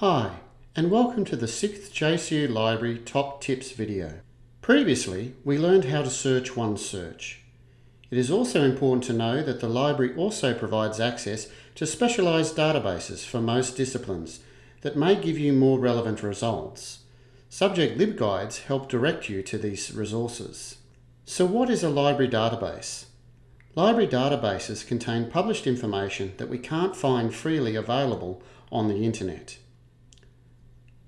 Hi, and welcome to the 6th JCU Library Top Tips video. Previously, we learned how to search OneSearch. It is also important to know that the library also provides access to specialised databases for most disciplines that may give you more relevant results. Subject LibGuides help direct you to these resources. So what is a library database? Library databases contain published information that we can't find freely available on the internet.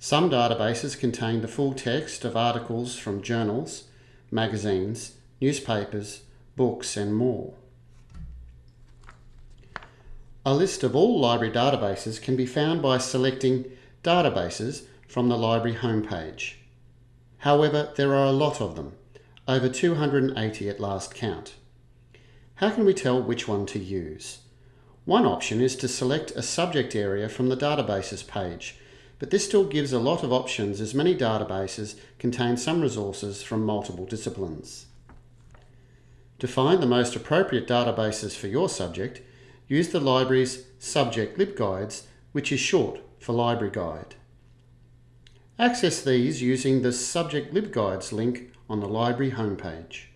Some databases contain the full text of articles from journals, magazines, newspapers, books and more. A list of all library databases can be found by selecting Databases from the library homepage. However, there are a lot of them, over 280 at last count. How can we tell which one to use? One option is to select a subject area from the databases page, but this still gives a lot of options as many databases contain some resources from multiple disciplines. To find the most appropriate databases for your subject, use the library's Subject LibGuides, which is short for Library Guide. Access these using the Subject LibGuides link on the library homepage.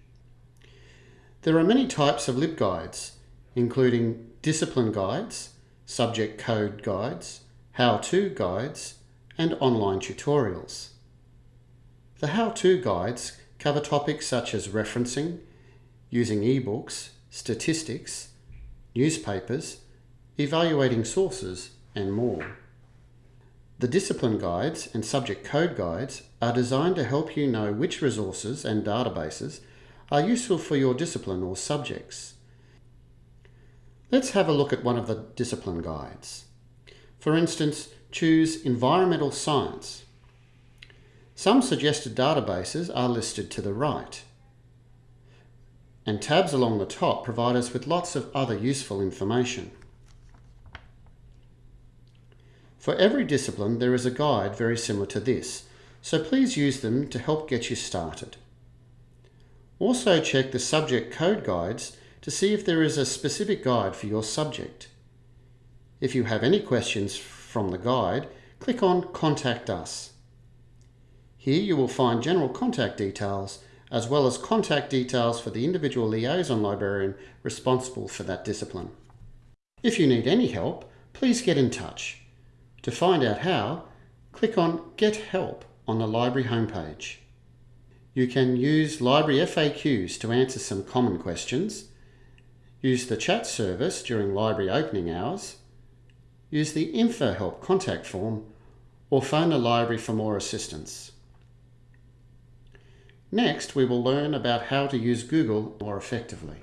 There are many types of LibGuides, including discipline guides, subject code guides, how-to guides, and online tutorials. The how-to guides cover topics such as referencing, using ebooks, statistics, newspapers, evaluating sources, and more. The discipline guides and subject code guides are designed to help you know which resources and databases are useful for your discipline or subjects. Let's have a look at one of the discipline guides. For instance, choose Environmental Science. Some suggested databases are listed to the right. And tabs along the top provide us with lots of other useful information. For every discipline there is a guide very similar to this, so please use them to help get you started. Also check the subject code guides to see if there is a specific guide for your subject. If you have any questions from the guide, click on Contact Us. Here you will find general contact details as well as contact details for the individual liaison librarian responsible for that discipline. If you need any help, please get in touch. To find out how, click on Get Help on the library homepage. You can use library FAQs to answer some common questions, use the chat service during library opening hours, use the Info Help contact form, or phone the library for more assistance. Next, we will learn about how to use Google more effectively.